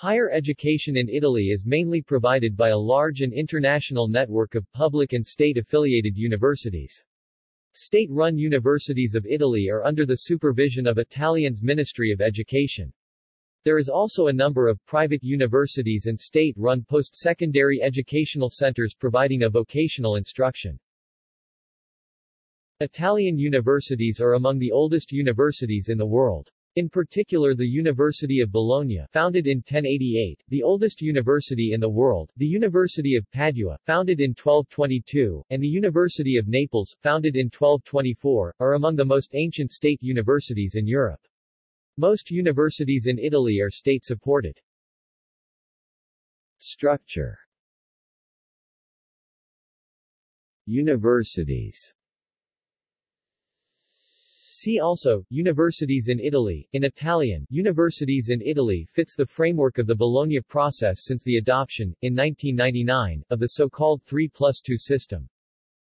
Higher education in Italy is mainly provided by a large and international network of public and state-affiliated universities. State-run universities of Italy are under the supervision of Italian's Ministry of Education. There is also a number of private universities and state-run post-secondary educational centers providing a vocational instruction. Italian universities are among the oldest universities in the world. In particular the University of Bologna, founded in 1088, the oldest university in the world, the University of Padua, founded in 1222, and the University of Naples, founded in 1224, are among the most ancient state universities in Europe. Most universities in Italy are state-supported. Structure Universities See also, Universities in Italy, in Italian, Universities in Italy fits the framework of the Bologna process since the adoption, in 1999, of the so-called 3 plus 2 system.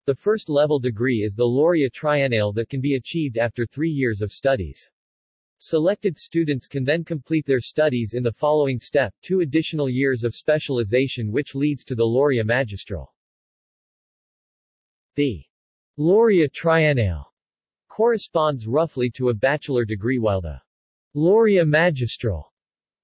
The first level degree is the laurea triennale that can be achieved after three years of studies. Selected students can then complete their studies in the following step, two additional years of specialization which leads to the laurea magistral. The laurea triennale corresponds roughly to a bachelor degree while the laurea magistral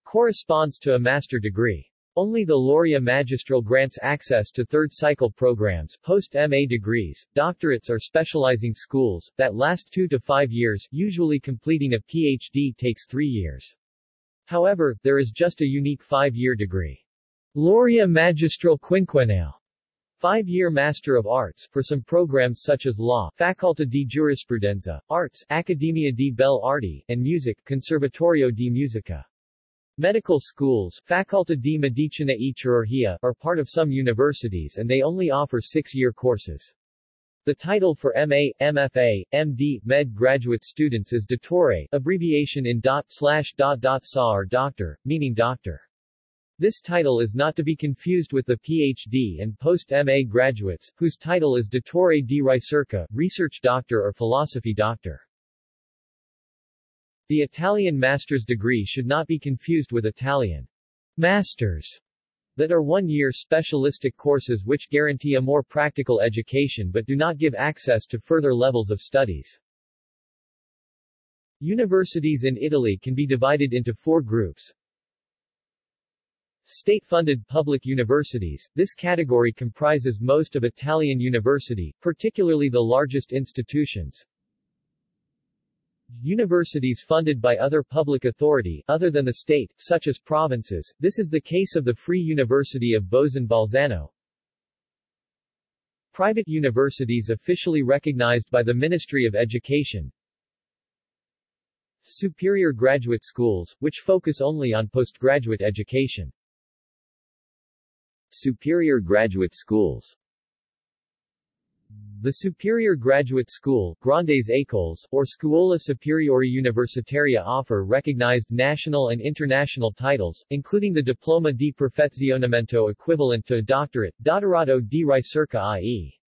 corresponds to a master degree. Only the laurea magistral grants access to third-cycle programs post-MA degrees, doctorates or specializing schools, that last two to five years, usually completing a PhD takes three years. However, there is just a unique five-year degree. Laurea magistral quinquennale Five-year Master of Arts, for some programs such as Law, Facoltà di Giurisprudenza, Arts, Accademia di Belle Arti, and Music, Conservatorio di Musica. Medical schools, Facoltà di Medicina e Chirurgia, are part of some universities and they only offer six-year courses. The title for MA, MFA, MD, Med graduate students is Dottore, abbreviation in dot slash dot dot SA or doctor, meaning doctor. This title is not to be confused with the PhD and post-MA graduates, whose title is Dottore di Ricerca, research doctor or philosophy doctor. The Italian master's degree should not be confused with Italian masters that are one-year specialistic courses which guarantee a more practical education but do not give access to further levels of studies. Universities in Italy can be divided into four groups. State-funded public universities, this category comprises most of Italian university, particularly the largest institutions. Universities funded by other public authority, other than the state, such as provinces, this is the case of the Free University of Bozen Bolzano. Private universities officially recognized by the Ministry of Education. Superior graduate schools, which focus only on postgraduate education. Superior Graduate Schools the Superior Graduate School, Grandes Écoles, or Scuola Superiore Universitaria offer recognized national and international titles, including the Diploma di Perfezionamento equivalent to a doctorate, Dottorato di Ricerca i.e.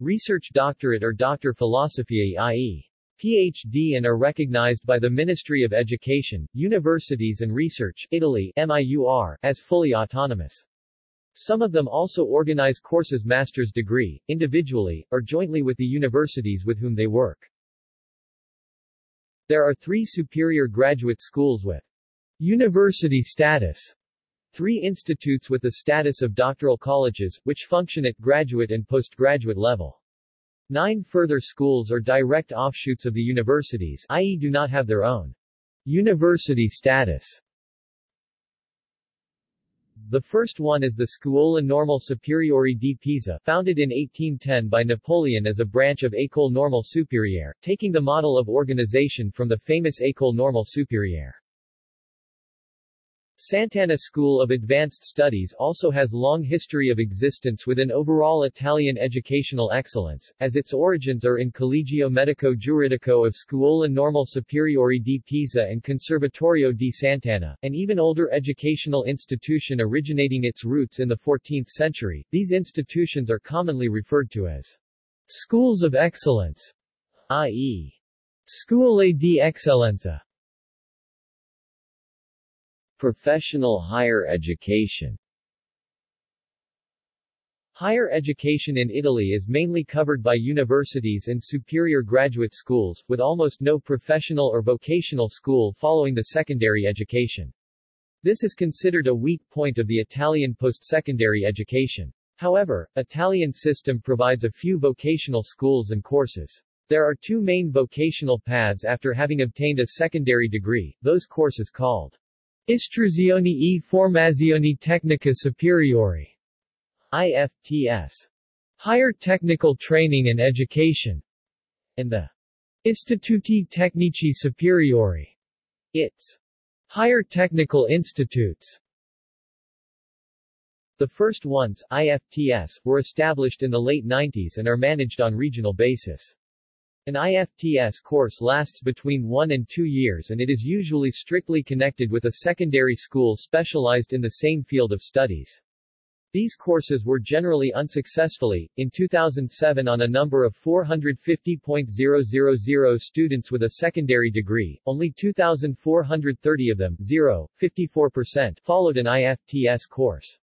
Research Doctorate or Doctor Philosophiae i.e. PhD and are recognized by the Ministry of Education, Universities and Research Italy MIUR, as fully autonomous. Some of them also organize courses master's degree, individually, or jointly with the universities with whom they work. There are three superior graduate schools with university status, three institutes with the status of doctoral colleges, which function at graduate and postgraduate level. Nine further schools are direct offshoots of the universities i.e. do not have their own university status. The first one is the Scuola Normale Superiore di Pisa, founded in 1810 by Napoleon as a branch of École Normale Supérieure, taking the model of organization from the famous École Normale Supérieure. Sant'Anna School of Advanced Studies also has long history of existence with an overall Italian educational excellence, as its origins are in Collegio Medico Giuridico of Scuola Normale Superiore di Pisa and Conservatorio di Sant'Anna, an even older educational institution originating its roots in the 14th century. These institutions are commonly referred to as schools of excellence, i.e. Scuole di Eccellenza. Professional higher education Higher education in Italy is mainly covered by universities and superior graduate schools, with almost no professional or vocational school following the secondary education. This is considered a weak point of the Italian post-secondary education. However, Italian system provides a few vocational schools and courses. There are two main vocational paths after having obtained a secondary degree, those courses called Istruzione e Formazione Tecnica Superiore IFTS, Higher Technical Training and Education, and the Istituti Tecnici Superiori, ITS, Higher Technical Institutes. The first ones, IFTS, were established in the late 90s and are managed on regional basis. An IFTS course lasts between one and two years and it is usually strictly connected with a secondary school specialized in the same field of studies. These courses were generally unsuccessfully, in 2007 on a number of 450.000 students with a secondary degree, only 2,430 of them 0, 54% followed an IFTS course.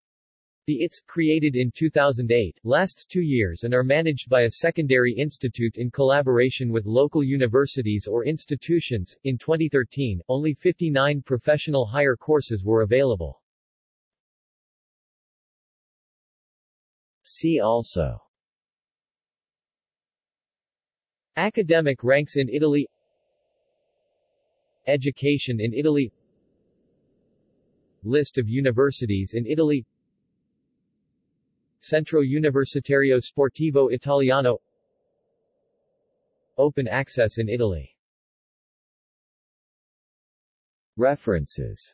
The ITS, created in 2008, lasts two years and are managed by a secondary institute in collaboration with local universities or institutions. In 2013, only 59 professional higher courses were available. See also Academic ranks in Italy Education in Italy List of universities in Italy Centro Universitario Sportivo Italiano. Open access in Italy. References